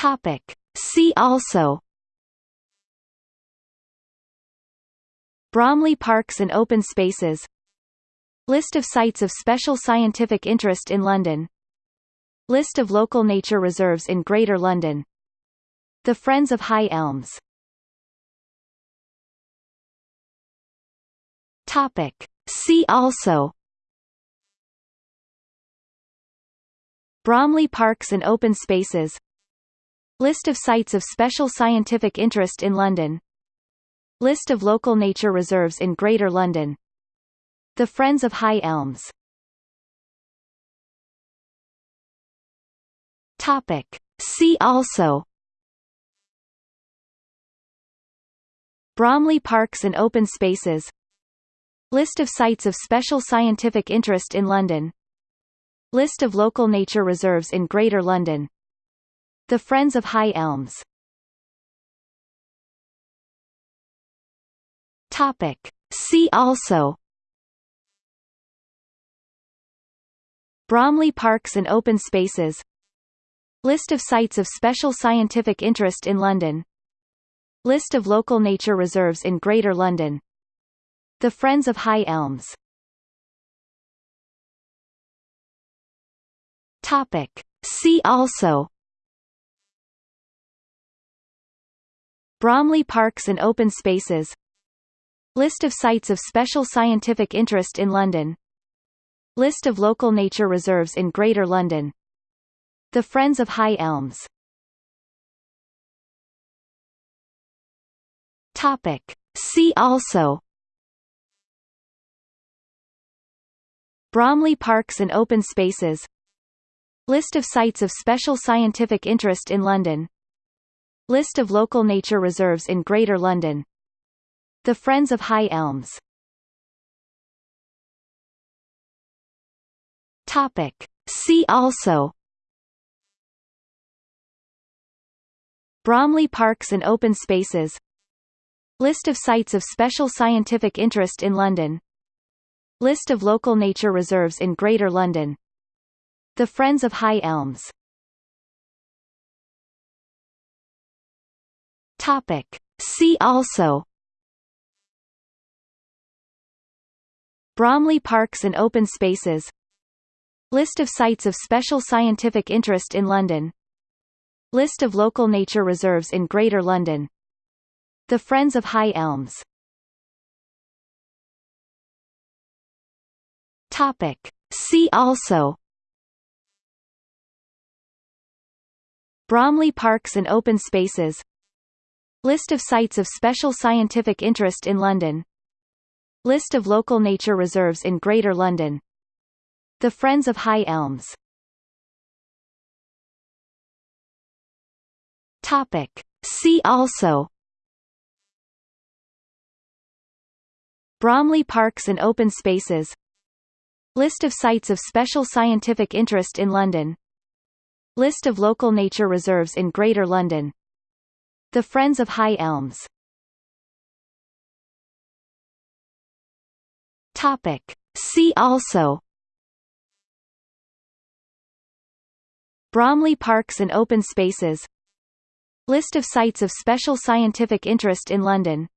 Topic. See also. Bromley Parks and Open Spaces. List of sites of special scientific interest in London. List of local nature reserves in Greater London. The Friends of High Elms. Topic. See also. Bromley Parks and Open Spaces List of sites of special scientific interest in London. List of local nature reserves in Greater London. The Friends of High Elms. Topic. See also. Bromley Parks and Open Spaces. List of sites of special scientific interest in London. List of local nature reserves in Greater London The Friends of High Elms. Topic. See also. Bromley Parks and Open Spaces. List of sites of special scientific interest in London. List of local nature reserves in Greater London. The Friends of High Elms. Topic. See also Bromley Parks and Open Spaces. List of sites of special scientific interest in London. List of local nature reserves in Greater London. The Friends of High Elms. Topic. See also. Bromley Parks and Open Spaces. List of sites of special scientific interest in London List of local nature reserves in Greater London. The Friends of High Elms. Topic. See also. Bromley Parks and Open Spaces. List of sites of special scientific interest in London. List of local nature reserves in Greater London. The Friends of High Elms Topic. See also. Bromley Parks and Open Spaces. List of sites of special scientific interest in London. List of local nature reserves in Greater London. The Friends of High Elms. Topic. See also. Bromley Parks and Open Spaces List of sites of special scientific interest in London. List of local nature reserves in Greater London. The Friends of High Elms. Topic. See also. Bromley Parks and Open Spaces. List of sites of special scientific interest in London. List of local nature reserves in Greater London The Friends of High Elms. Topic. See also. Bromley Parks and Open Spaces. List of sites of special scientific interest in London.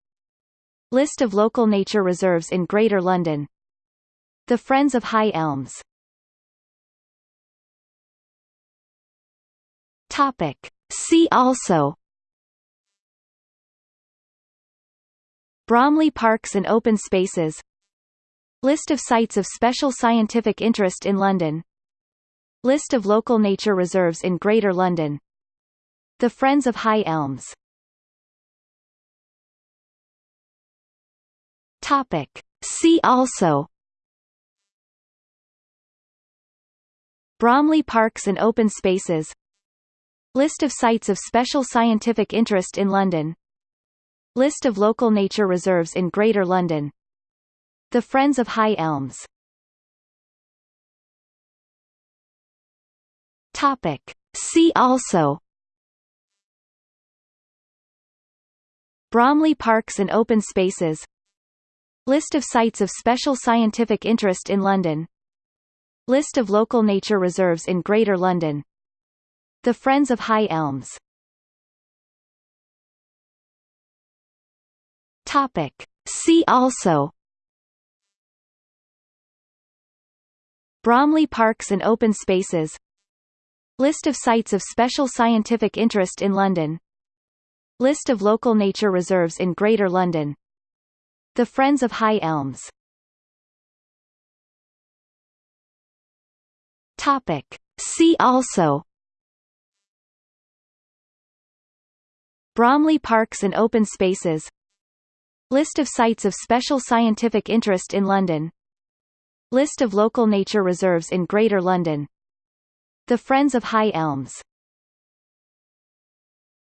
List of local nature reserves in Greater London. The Friends of High Elms. Topic. See also Bromley Parks and Open Spaces. List of sites of special scientific interest in London. List of local nature reserves in Greater London. The Friends of High Elms. Topic. See also. Bromley Parks and Open Spaces. List of sites of special scientific interest in London List of local nature reserves in Greater London. The Friends of High Elms. Topic. See also. Bromley Parks and Open Spaces. List of sites of special scientific interest in London. List of local nature reserves in Greater London. The Friends of High Elms Topic. See also Bromley Parks and Open Spaces List of sites of special scientific interest in London List of local nature reserves in Greater London The Friends of High Elms Topic. See also Bromley Parks and Open Spaces List of sites of special scientific interest in London. List of local nature reserves in Greater London. The Friends of High Elms